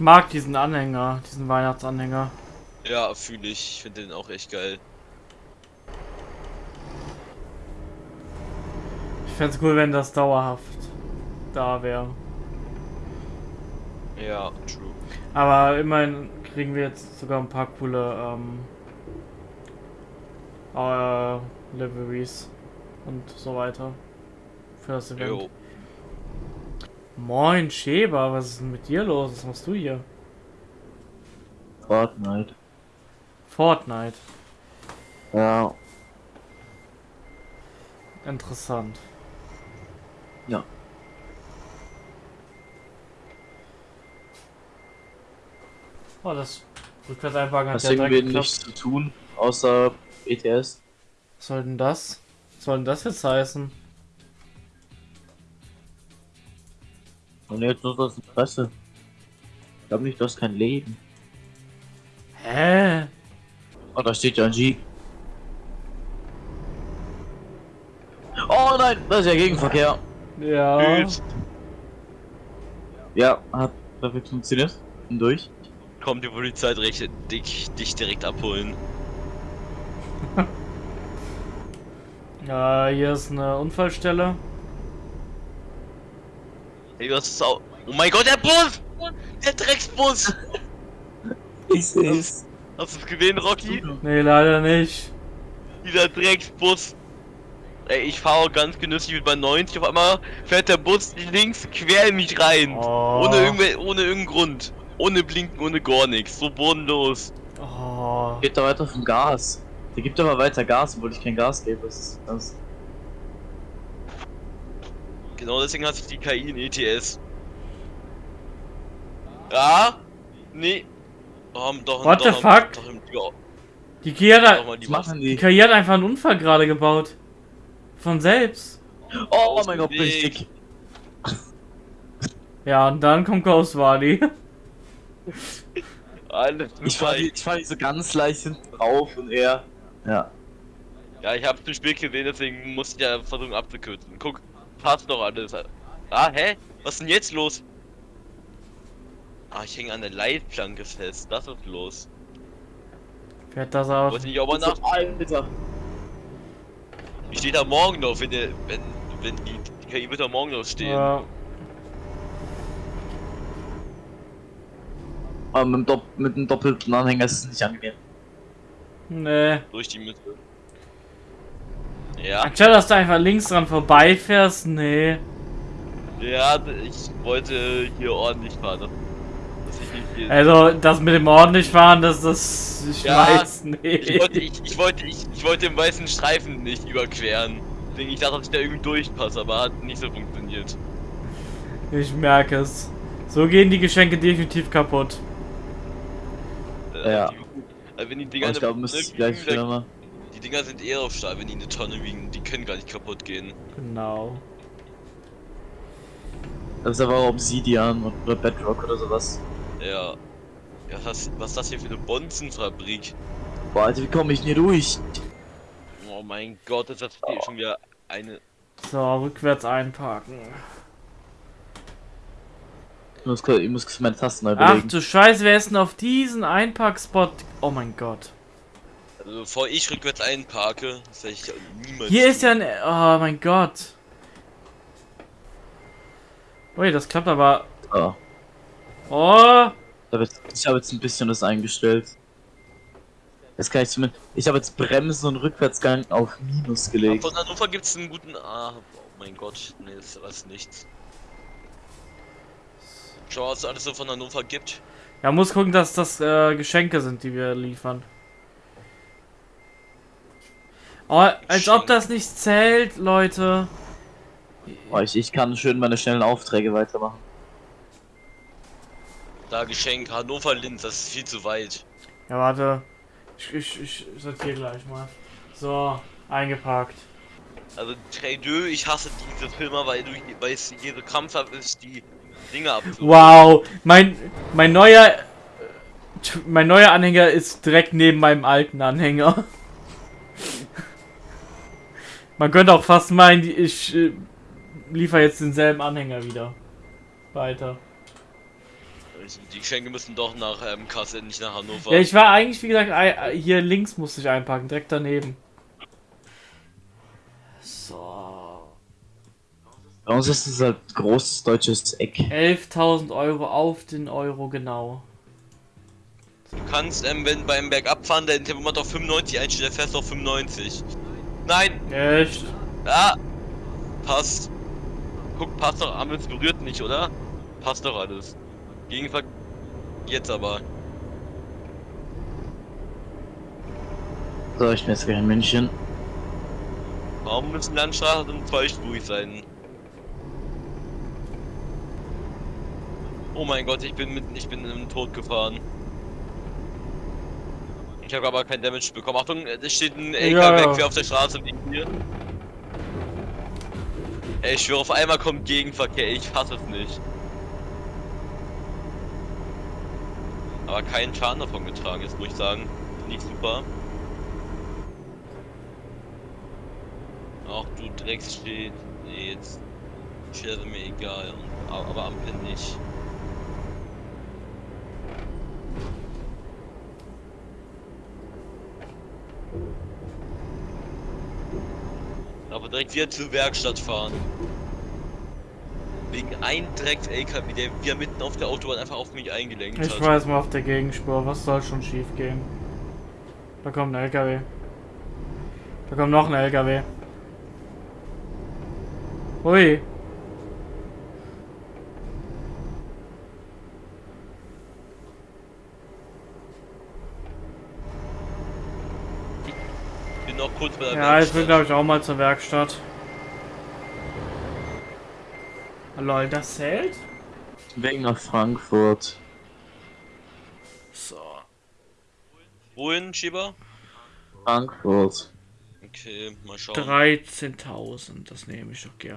Ich mag diesen Anhänger, diesen Weihnachtsanhänger. Ja, fühle ich. Ich finde den auch echt geil. Ich fände es cool, wenn das dauerhaft da wäre. Ja, true. Aber immerhin kriegen wir jetzt sogar ein paar coole ähm, äh, Liveries und so weiter für das Event. Jo. Moin Schäber, was ist denn mit dir los? Was machst du hier? Fortnite. Fortnite. Ja. Interessant. Ja. Oh, das Rückwärtseinparken hat Hast ja direkt geklappt. nichts zu tun, außer ETS? Was soll denn das? Was soll denn das jetzt heißen? Und jetzt nur das Interesse. Ich glaube nicht, du hast kein Leben. Hä? Oh, da steht ja ein G. Oh nein, das ist ja Gegenverkehr. Ja. Tschüss. Ja, hat perfekt funktioniert. Und durch. Kommt die Polizei direkt dich, dich direkt abholen. Ja, hier ist eine Unfallstelle. Ey, was ist auch. Oh mein Gott, der Bus! Der Drecksbus! Ich seh's. Hast du es gesehen, Rocky? Nee, leider nicht. Dieser Drecksbus. Ey, ich fahre ganz genüsslich mit meinen 90, auf einmal fährt der Bus links quer in mich rein. Oh. Ohne, irgendwel ohne irgendeinen Grund. Ohne Blinken, ohne gar nichts. So bodenlos. Oh. Geht da weiter vom Gas. Der gibt aber weiter Gas, obwohl ich kein Gas gebe. Das ist das. Genau deswegen hat sich die KI in ETS. Ja? Nee. Oh, doch, What doch, the fuck? Doch, im, ja, Die KI hat, doch mal die machen die? KI hat einfach einen Unfall gerade gebaut. Von selbst. Oh, Aus mein Gott, bin ich Weg. dick. Ja, und dann kommt Ghost Wally. Ich fahr, super. die- ich fahr die so ganz leicht hinten drauf und er. Ja. Ja, ich hab's im Spiel gesehen, deswegen musste ich ja versuchen abzukürzen. Guck, passt doch alles. Ah, hä? Was ist denn jetzt los? Ah, ich hänge an der Leitplanke fest. Das ist los. Fährt das auf. Wollte nicht auch mal nach. Alter. Wie steht da morgen noch, wenn der. wenn. wenn die, die KI wird da morgen noch stehen. Ja. Aber mit dem, Dopp mit dem doppelten Anhänger ist es nicht angenehm. Nee. Durch die Mitte. Ja, Anstatt dass du einfach links dran vorbeifährst, nee. ja, ich wollte hier ordentlich fahren. ne? Dass ich nicht hier. Also, das mit dem ordentlich fahren, das, das, ich Ja, weiß nicht. Ich wollte, ich, ich wollte, ich, ich wollte den weißen Streifen nicht überqueren. Deswegen, Ich dachte, dass ich da irgendwie durchpasse, aber hat nicht so funktioniert. Ich merke es. So gehen die Geschenke definitiv kaputt. Äh, Ja. Äh, wenn die Dinger Aber ich glaube, müsste ich gleich wieder mal. Die Dinger sind eher auf Stahl, wenn die eine Tonne wiegen, die können gar nicht kaputt gehen. Genau. Das ist aber auch Obsidian oder Bedrock oder sowas. Ja. Ja, was, was ist das hier für eine Bonzenfabrik? Boah, Alter, wie komme ich denn hier durch? Oh mein Gott, ist das hier schon wieder eine. So, rückwärts einparken. Ich muss, ich muss meine Tasten neu Ach belegen. du Scheiße, wer ist denn auf diesen Einparkspot? Oh mein Gott. Also bevor ich rückwärts einparke, das werde ich niemals. Hier ist ja tun. ein... Oh mein Gott. Ui, das klappt aber... So. Oh! Ich habe jetzt, ich hab jetzt ein bisschen das eingestellt. Jetzt kann ich zumindest. Ich habe jetzt Bremsen und Rückwärtsgang auf Minus gelegt. Von Hannover gibt es einen guten. Ah, oh mein Gott, nee, das ist alles nichts. Schau, was es alles so von Hannover gibt. Ja, muss gucken, dass das äh, Geschenke sind, die wir liefern. Oh, als ob das nicht zählt, Leute. Boah, ich, ich kann schön meine schnellen Aufträge weitermachen. Da Geschenk, Hannover Linz, das ist viel zu weit. Ja, warte. Ich, ich, ich sortiere gleich mal. So, eingeparkt. Also Traideux, ich hasse diese Filme, weil du hier so krampfhaft ist, die Dinge abzuholen. Wow, mein, mein neuer... Mein neuer Anhänger ist direkt neben meinem alten Anhänger. Man könnte auch fast meinen, die- ich äh, liefere jetzt denselben Anhänger wieder. Weiter. Die Geschenke müssen doch nach ähm, Kassel, nicht nach Hannover. Ja, ich war eigentlich, wie gesagt, ei- hier links musste ich einpacken, direkt daneben. So. Bei uns ist es halt großes deutsches Eck. 11.000 Euro auf den Euro genau. Du kannst, ähm, wenn beim Bergabfahren dein Tempomat auf 95 einstellt, der fährst du auf 95. Nein! Echt? Ah! Passt. Guck, passt doch, Ampel berührt nicht, oder? Passt doch alles. Gegenver... Jetzt aber. So, ich bin jetzt gleich in München. Warum müssen Landstraßen zweispurig sein? Oh mein Gott, ich bin mit, ich bin im Tod gefahren. Ich habe aber kein Damage bekommen. Achtung, es steht ein LKW Ja, ja. auf der Straße liegen hier. Ey, ich schwöre, auf einmal kommt Gegenverkehr. Ich hasse es nicht. Aber keinen Schaden davon getragen, jetzt muss ich sagen. Nicht super. Ach du Dreckssteht. Nee, jetzt. Steht also mir egal. Aber, aber Ampel nicht. Aber direkt wieder zur Werkstatt fahren. Wegen ein Drecks-LKW, der wieder mitten auf der Autobahn einfach auf mich eingelenkt Ich hat. war jetzt mal auf der Gegenspur, was soll schon schief gehen? Da kommt ein LKW. Da kommt noch ein LKW. Ui. Noch kurz bei der Ja, ich will Werkstatt. glaube ich auch mal zur Werkstatt. Lol, das zählt? Weg nach Frankfurt. So. Wohin, Schieber? Frankfurt. Okay, mal schauen. 13.000, das nehme ich doch gerne.